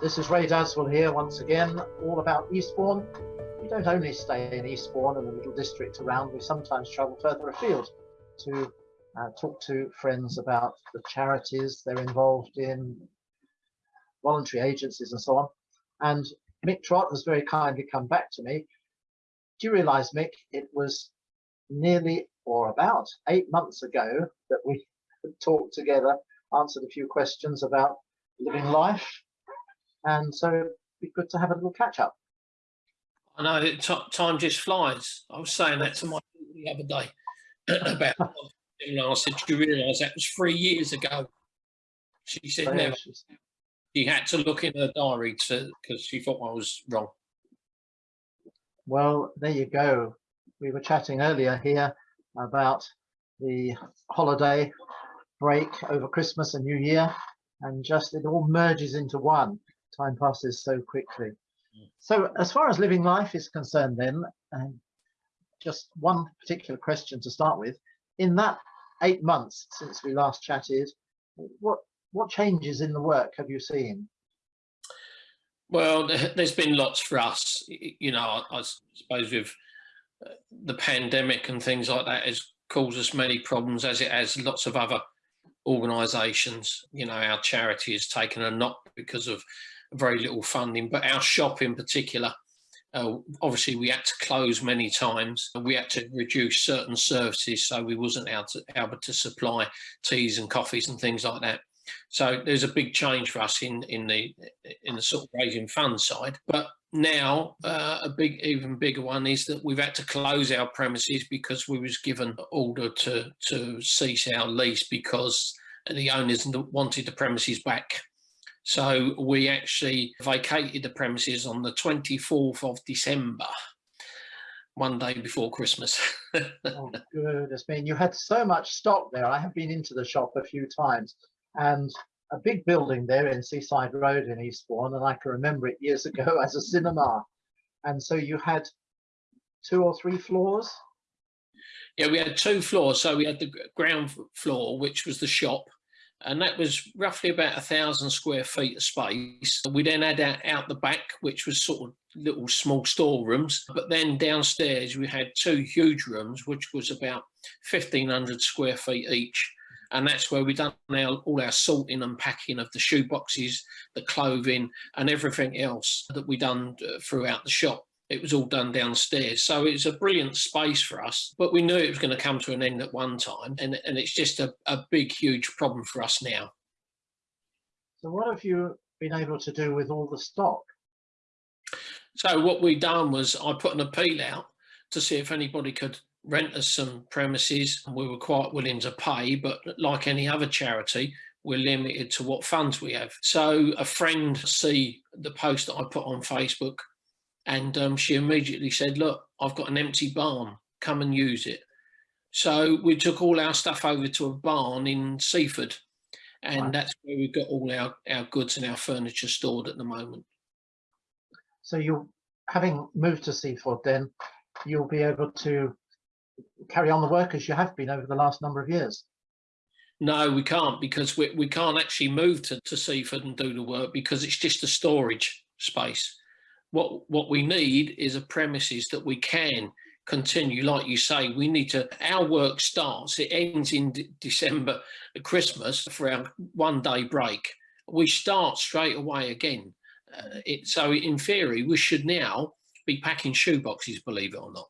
This is Ray Dadswell here once again, all about Eastbourne. We don't only stay in Eastbourne and the little district around, we sometimes travel further afield to uh, talk to friends about the charities they're involved in, voluntary agencies and so on. And Mick Trott has very kindly come back to me. Do you realize, Mick, it was nearly or about eight months ago that we talked together, answered a few questions about living life and so it'd be good to have a little catch up. I know time just flies. I was saying that to my the other day about and I said, "Do you realise that was three years ago?" She said, oh, "Never." She had to look in her diary to because she thought I was wrong. Well, there you go. We were chatting earlier here about the holiday break over Christmas and New Year, and just it all merges into one time passes so quickly. So as far as living life is concerned then, um, just one particular question to start with. In that eight months since we last chatted, what what changes in the work have you seen? Well, there's been lots for us. You know, I suppose with uh, the pandemic and things like that has caused us many problems as it has lots of other organisations. You know, our charity has taken a knock because of very little funding, but our shop in particular, uh, obviously we had to close many times. We had to reduce certain services, so we wasn't able to, able to supply teas and coffees and things like that. So there's a big change for us in in the in the sort of raising funds side. But now uh, a big, even bigger one is that we've had to close our premises because we was given order to to cease our lease because the owners wanted the premises back. So we actually vacated the premises on the 24th of December, one day before Christmas. oh, goodness me. You had so much stock there. I have been into the shop a few times and a big building there in Seaside Road in Eastbourne, and I can remember it years ago as a cinema. And so you had two or three floors? Yeah, we had two floors. So we had the ground floor, which was the shop, and that was roughly about a thousand square feet of space. We then had out, out the back, which was sort of little small storerooms, but then downstairs we had two huge rooms, which was about 1500 square feet each. And that's where we done our, all our sorting and packing of the shoe boxes, the clothing and everything else that we done uh, throughout the shop it was all done downstairs. So it's a brilliant space for us, but we knew it was going to come to an end at one time. And, and it's just a, a big, huge problem for us now. So what have you been able to do with all the stock? So what we done was I put an appeal out to see if anybody could rent us some premises. And we were quite willing to pay, but like any other charity, we're limited to what funds we have. So a friend see the post that I put on Facebook and um, she immediately said, look, I've got an empty barn, come and use it. So we took all our stuff over to a barn in Seaford and right. that's where we've got all our, our goods and our furniture stored at the moment. So you're having moved to Seaford then, you'll be able to carry on the work as you have been over the last number of years? No, we can't because we, we can't actually move to, to Seaford and do the work because it's just a storage space what what we need is a premises that we can continue like you say we need to our work starts it ends in D december christmas for our one day break we start straight away again uh, it, so in theory we should now be packing shoe boxes believe it or not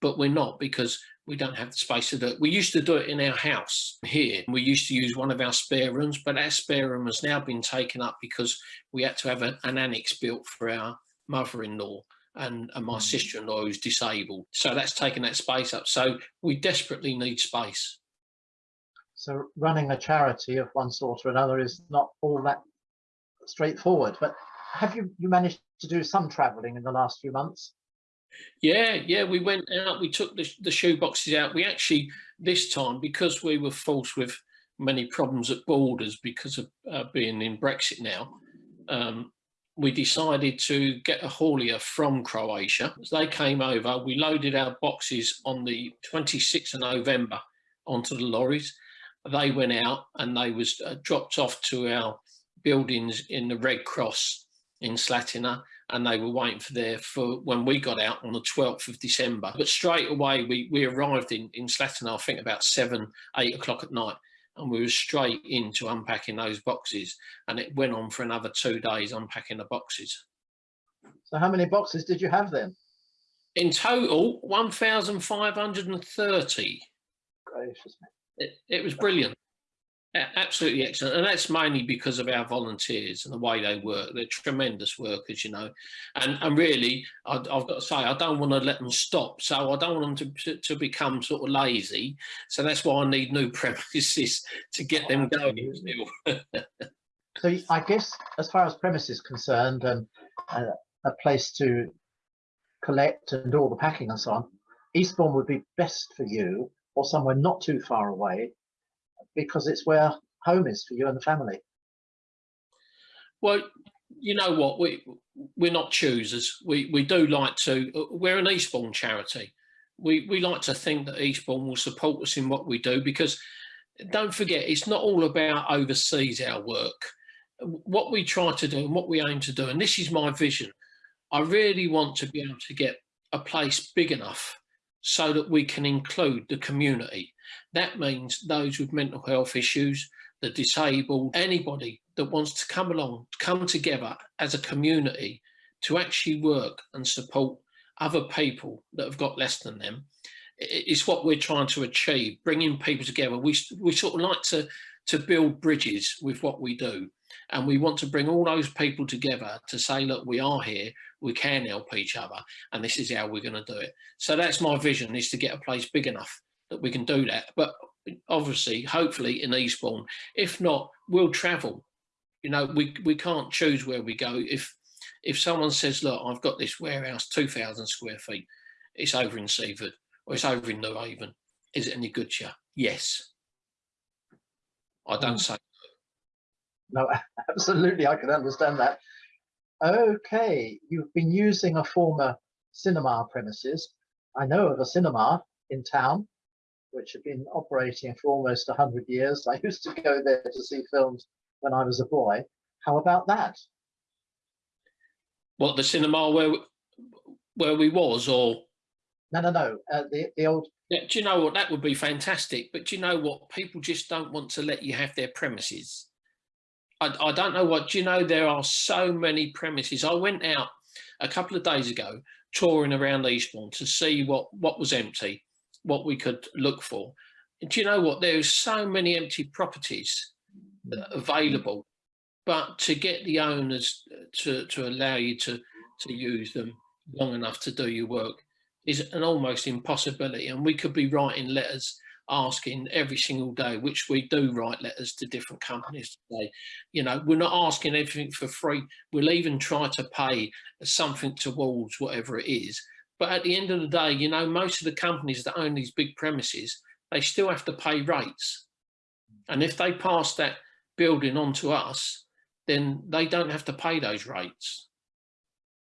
but we're not because we don't have the space to do it. We used to do it in our house here. We used to use one of our spare rooms, but our spare room has now been taken up because we had to have a, an annex built for our mother-in-law and, and my mm. sister-in-law who's disabled. So that's taken that space up. So we desperately need space. So running a charity of one sort or another is not all that straightforward. But have you, you managed to do some travelling in the last few months? Yeah, yeah, we went out, we took the, the shoe boxes out. We actually, this time, because we were forced with many problems at borders because of uh, being in Brexit now, um, we decided to get a haulier from Croatia. As they came over, we loaded our boxes on the 26th of November onto the lorries. They went out and they was uh, dropped off to our buildings in the Red Cross in Slatina and they were waiting for their for when we got out on the 12th of December. But straight away we, we arrived in, in Slatina, I think about seven, eight o'clock at night and we were straight into unpacking those boxes and it went on for another two days unpacking the boxes. So how many boxes did you have then? In total, 1,530. Gracious. It, it was brilliant. Absolutely excellent. And that's mainly because of our volunteers and the way they work. They're tremendous workers, you know. And, and really, I, have got to say, I don't want to let them stop. So I don't want them to, to become sort of lazy. So that's why I need new premises to get them going. so I guess as far as premises concerned and uh, a place to collect and do all the packing and so on, Eastbourne would be best for you or somewhere not too far away because it's where home is for you and the family. Well, you know what, we, we're not choosers. We, we do like to, we're an Eastbourne charity. We, we like to think that Eastbourne will support us in what we do because don't forget, it's not all about overseas our work. What we try to do and what we aim to do, and this is my vision, I really want to be able to get a place big enough so that we can include the community. That means those with mental health issues, the disabled, anybody that wants to come along, come together as a community to actually work and support other people that have got less than them. It's what we're trying to achieve, bringing people together. We, we sort of like to, to build bridges with what we do. And we want to bring all those people together to say, look, we are here, we can help each other, and this is how we're going to do it. So that's my vision, is to get a place big enough that we can do that. But obviously, hopefully in Eastbourne, if not, we'll travel. You know, we, we can't choose where we go. If if someone says, look, I've got this warehouse, 2,000 square feet, it's over in Seaford or it's over in Newhaven. Is it any good to you? Yes. I don't mm. say no, absolutely, I can understand that. Okay, you've been using a former cinema premises. I know of a cinema in town, which had been operating for almost 100 years. I used to go there to see films when I was a boy. How about that? What, the cinema where where we was, or? No, no, no, uh, the, the old... Yeah, do you know what, that would be fantastic, but do you know what, people just don't want to let you have their premises. I, I don't know what, do you know, there are so many premises. I went out a couple of days ago touring around Eastbourne to see what, what was empty, what we could look for. do you know what, there's so many empty properties available, but to get the owners uh, to, to allow you to, to use them long enough to do your work is an almost impossibility. And we could be writing letters asking every single day, which we do write letters to different companies today. You know, we're not asking everything for free. We'll even try to pay something towards whatever it is. But at the end of the day, you know, most of the companies that own these big premises, they still have to pay rates. And if they pass that building on to us, then they don't have to pay those rates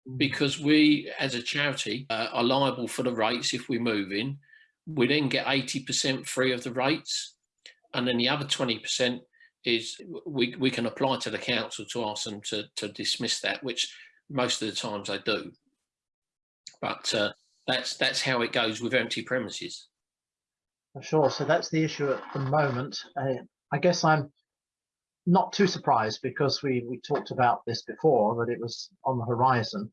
mm. because we as a charity uh, are liable for the rates if we move in we then get 80% free of the rates. And then the other 20% is we, we can apply to the council to ask them to, to dismiss that, which most of the times they do. But uh, that's that's how it goes with empty premises. For Sure. So that's the issue at the moment. Uh, I guess I'm not too surprised because we we talked about this before that it was on the horizon,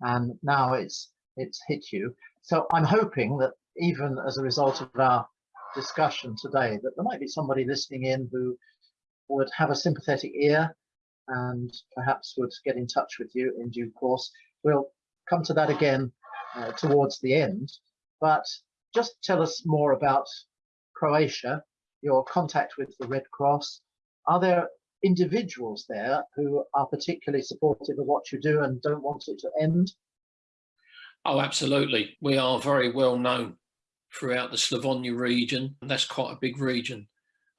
and now it's it's hit you. So I'm hoping that even as a result of our discussion today, that there might be somebody listening in who would have a sympathetic ear and perhaps would get in touch with you in due course. We'll come to that again uh, towards the end, but just tell us more about Croatia, your contact with the Red Cross. Are there individuals there who are particularly supportive of what you do and don't want it to end? Oh, absolutely. We are very well known throughout the Slavonia region. And that's quite a big region.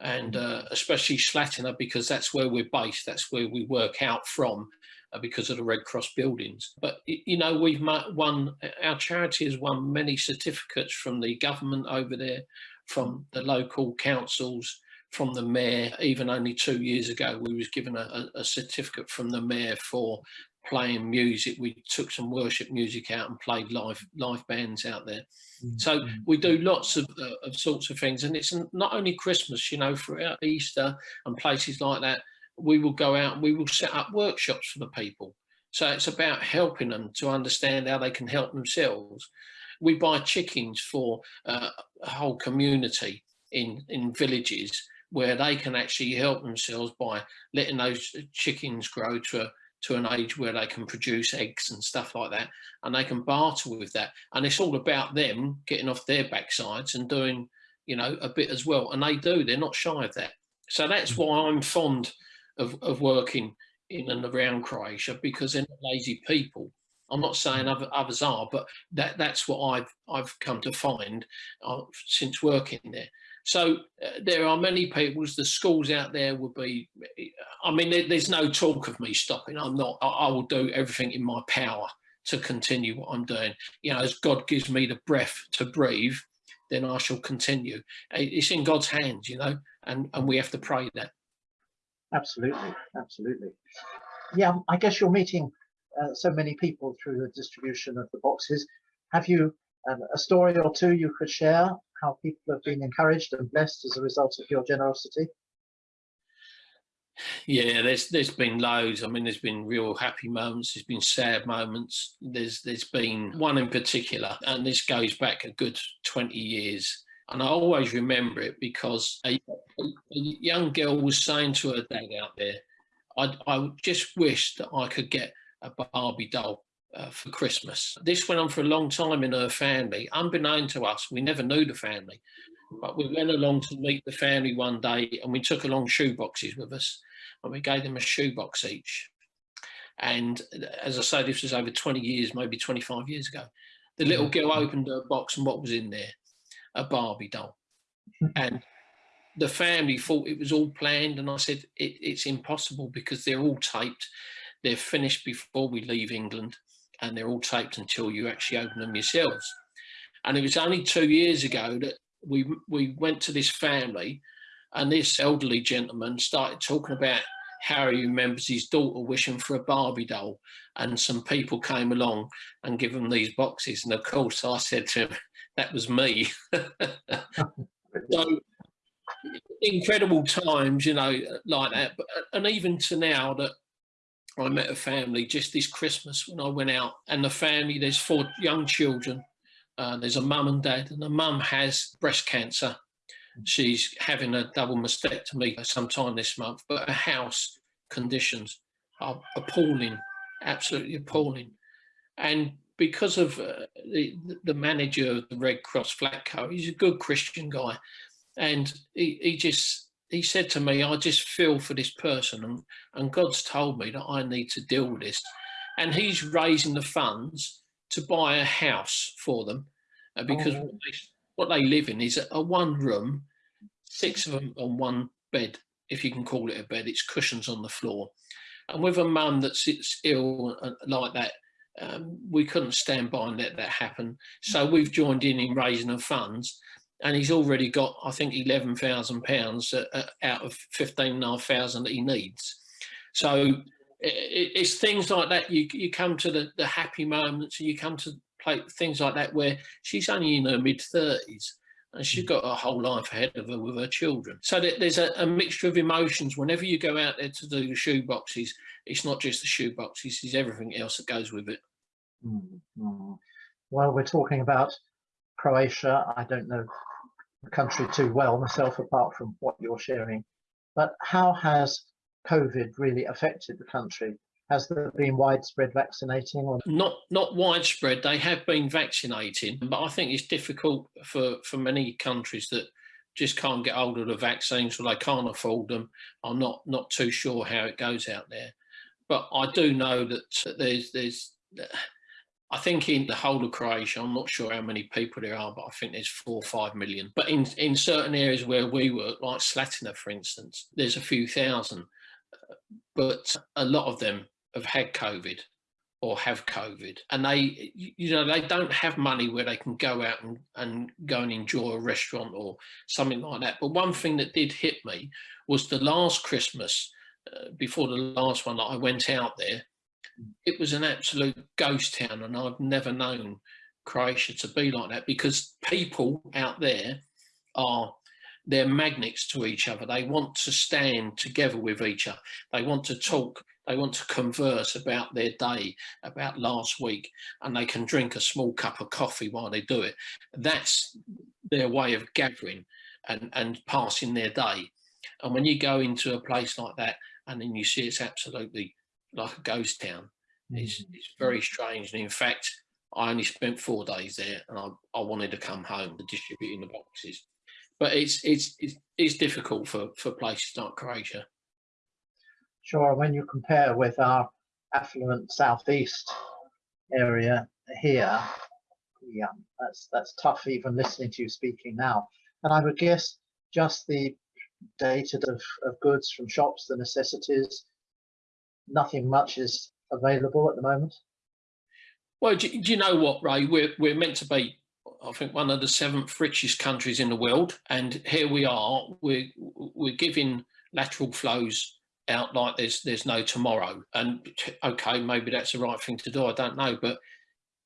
And uh, especially Slatina, because that's where we're based, that's where we work out from uh, because of the Red Cross buildings. But, you know, we've won, our charity has won many certificates from the government over there, from the local councils, from the mayor. Even only two years ago, we was given a, a certificate from the mayor for playing music. We took some worship music out and played live live bands out there. Mm -hmm. So we do lots of, uh, of sorts of things, and it's not only Christmas, you know, throughout Easter and places like that. We will go out and we will set up workshops for the people. So it's about helping them to understand how they can help themselves. We buy chickens for uh, a whole community in in villages where they can actually help themselves by letting those chickens grow to a, to an age where they can produce eggs and stuff like that and they can barter with that. And it's all about them getting off their backsides and doing you know a bit as well. And they do they're not shy of that. So that's mm. why i'm fond of, of working in and around croatia because they're not lazy people. I'm not saying mm. other, others are but that that's what i've i've come to find uh, since working there. So uh, there are many people, the schools out there will be, I mean, there, there's no talk of me stopping. I'm not, I, I, will do everything in my power to continue what I'm doing. You know, as God gives me the breath to breathe, then I shall continue. It's in God's hands, you know, and, and we have to pray that. Absolutely, absolutely. Yeah, I guess you're meeting uh, so many people through the distribution of the boxes. Have you um, a story or two you could share how people have been encouraged and blessed as a result of your generosity? Yeah, there's there's been loads. I mean, there's been real happy moments. There's been sad moments. There's there's been one in particular, and this goes back a good 20 years. And I always remember it because a, a young girl was saying to her dad out there, I, I just wish that I could get a Barbie doll uh, for Christmas. This went on for a long time in her family, unbeknown to us. We never knew the family, but we went along to meet the family one day and we took along shoe boxes with us and we gave them a shoebox each. And as I say, this was over 20 years, maybe 25 years ago. The little mm-hmm. girl opened her box and what was in there? A Barbie doll. And the family thought it was all planned. And I said, it, it's impossible because they're all taped. They're finished before we leave England and they're all taped until you actually open them yourselves. And it was only two years ago that we we went to this family and this elderly gentleman started talking about how he remembers his daughter wishing for a Barbie doll and some people came along and give them these boxes and of course I said to him that was me so incredible times you know like that but and even to now that I met a family just this Christmas when I went out and the family, there's four young children. Uh, there's a mum and dad and the mum has breast cancer. She's having a double mastectomy sometime this month, but her house conditions are appalling, absolutely appalling. And because of uh, the, the manager of the Red Cross Zlatko, he's a good Christian guy. And he, he just he said to me, I just feel for this person and, and God's told me that I need to deal with this. And he's raising the funds to buy a house for them uh, because oh. what, they, what, they, live in is a, a, one room, six of them on one bed, if you can call it a bed, it's cushions on the floor. And with a mum that sits ill like that, um, we couldn't stand by and let that happen. So we've joined in in raising the funds and he's already got, I think, eleven thousand pounds uh, uh, out of fifteen and a half thousand that he needs. So it's things like that. You you come to the the happy moments, you come to play things like that where she's only in her mid thirties. And she's mm. got a whole life ahead of her with her children. So there's a, a mixture of emotions. Whenever you go out there to do the shoe boxes, it's not just the shoe boxes, it's everything else that goes with it. Mm -hmm. Well, we're talking about Croatia. I don't know the country too well myself, apart from what you're sharing. But how has COVID really affected the country? Has there been widespread vaccinating? Or? Not not widespread. They have been vaccinating, but I think it's difficult for, for many countries that just can't get hold of the vaccines or they can't afford them. I'm not not too sure how it goes out there, but I do know that there's there's I think in the whole of Croatia, I'm not sure how many people there are, but I think there's four or five million. But in, in certain areas where we work, like Slatina, for instance, there's a few thousand, but a lot of them have had COVID or have COVID and they, you know, they don't have money where they can go out and, and go and enjoy a restaurant or something like that. But one thing that did hit me was the last Christmas, uh, before the last one that I went out there, it was an absolute ghost town, and I've never known Croatia to be like that because people out there are they're magnets to each other. They want to stand together with each other. They want to talk. They want to converse about their day, about last week, and they can drink a small cup of coffee while they do it. That's their way of gathering and, and passing their day. And when you go into a place like that and then you see it's absolutely like a ghost town, it's, Mm-hmm. it's very strange. And in fact, I only spent four days there and I, I wanted to come home to distributing the boxes. But it's, it's, it's, it's difficult for, for places like Croatia. Sure, when you compare with our affluent southeast area here, yeah, that's that's tough even listening to you speaking now. And I would guess just the data of, of goods from shops, the necessities, nothing much is available at the moment. Well, do, do you know what, Ray? We're, we're meant to be, I think, one of the seventh richest countries in the world. And here we are, we're, we're giving lateral flows out like there's there's no tomorrow. And okay, maybe that's the right thing to do. I don't know. But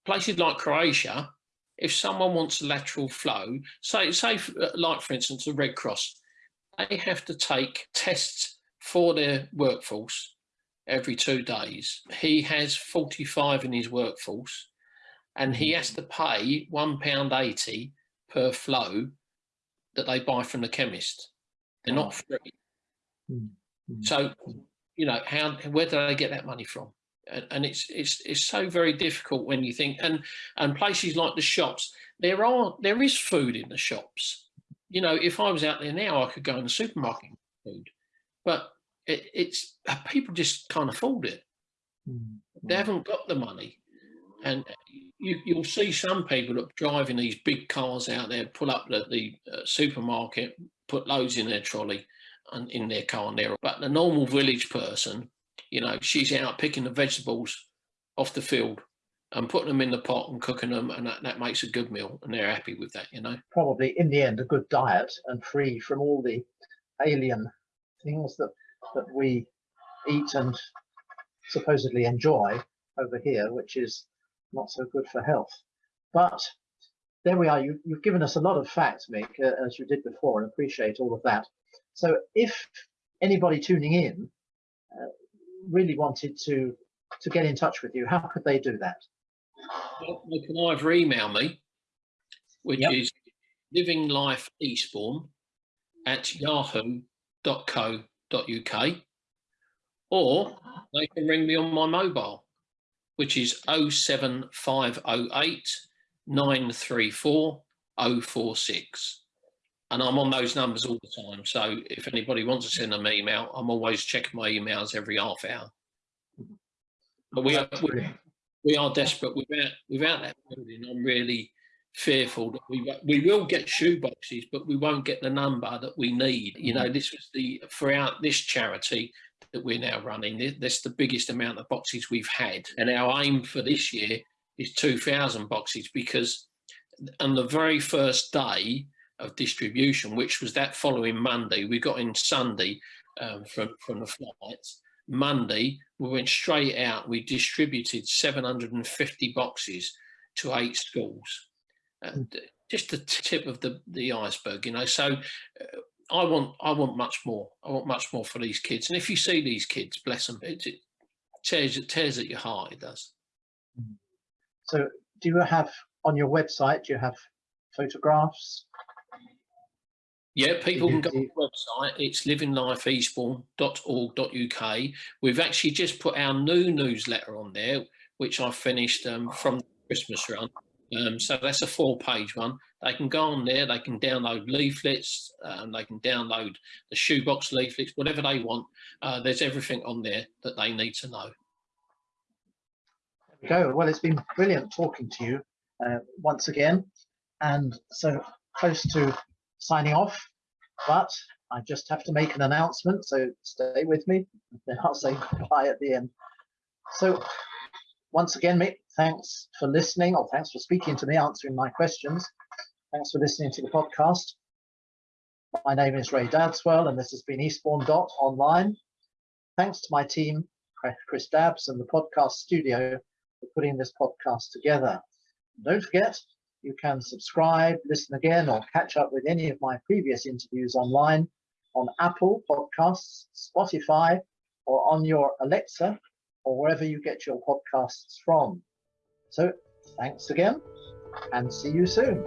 places like Croatia, if someone wants a lateral flow, say, say like, for instance, the Red Cross, they have to take tests for their workforce every two days. He has 45 in his workforce and he has to pay £1.80 per flow that they buy from the chemist. They're not free. Mm. So, you know, how where do they get that money from? And, and it's it's it's so very difficult when you think and and places like the shops, there are there is food in the shops. You know, if I was out there now, I could go in the supermarket and food, but it, it's people just can't afford it. Mm. They haven't got the money, and you, you'll see some people that driving these big cars out there, pull up at the uh, supermarket, put loads in their trolley, in their car and. But the normal village person, you know, she's out picking the vegetables off the field and putting them in the pot and cooking them, and that, that makes a good meal, and they're happy with that, you know. Probably in the end, a good diet and free from all the alien things that that we eat and supposedly enjoy over here, which is not so good for health. But there we are. You, you've given us a lot of facts, Mick, uh, as you did before, and appreciate all of that. So if anybody tuning in uh, really wanted to to get in touch with you, how could they do that? Well, they can either email me, which Yep. is living life eastbourne at yahoo.co.uk, or they can ring me on my mobile, which is 07508 934 046. And I'm on those numbers all the time. So if anybody wants to send them an email, I'm always checking my emails every half hour. But we are, we, are desperate without without that building. I'm really fearful that we we will get shoe boxes, but we won't get the number that we need. You know, mm. this was the throughout this charity that we're now running. That's the biggest amount of boxes we've had, and our aim for this year is 2,000 boxes because on the very first day of distribution, which was that following Monday, we got in Sunday um, from from the flights. Monday, we went straight out. We distributed 750 boxes to eight schools. And just the tip of the, the iceberg, you know. So uh, I want I want much more. I want much more for these kids. And if you see these kids, bless them, it, it tears it tears at your heart. It does. So do you have on your website, do you have photographs? Yeah, people can go you- the website. It's livinglifeeastbourne.org.uk. We've actually just put our new newsletter on there, which I finished um, from the Christmas run. Um, so that's a four-page one. They can go on there. They can download leaflets. Um, they can download the shoebox leaflets, whatever they want. Uh, there's everything on there that they need to know. Go. Well, it's been brilliant talking to you uh, once again. And so close to signing off, but I just have to make an announcement. So stay with me. Then I'll say goodbye at the end. So once again, Mick, thanks for listening or thanks for speaking to me, answering my questions. Thanks for listening to the podcast. My name is Ray Dadswell, and this has been Eastbourne Dot Online. Thanks to my team, Chris Dabbs and the podcast studio for putting this podcast together. Don't forget, you can subscribe, listen again, or catch up with any of my previous interviews online on Apple Podcasts, Spotify, or on your Alexa, or wherever you get your podcasts from. So thanks again, and see you soon.